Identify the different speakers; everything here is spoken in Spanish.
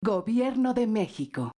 Speaker 1: Gobierno de México.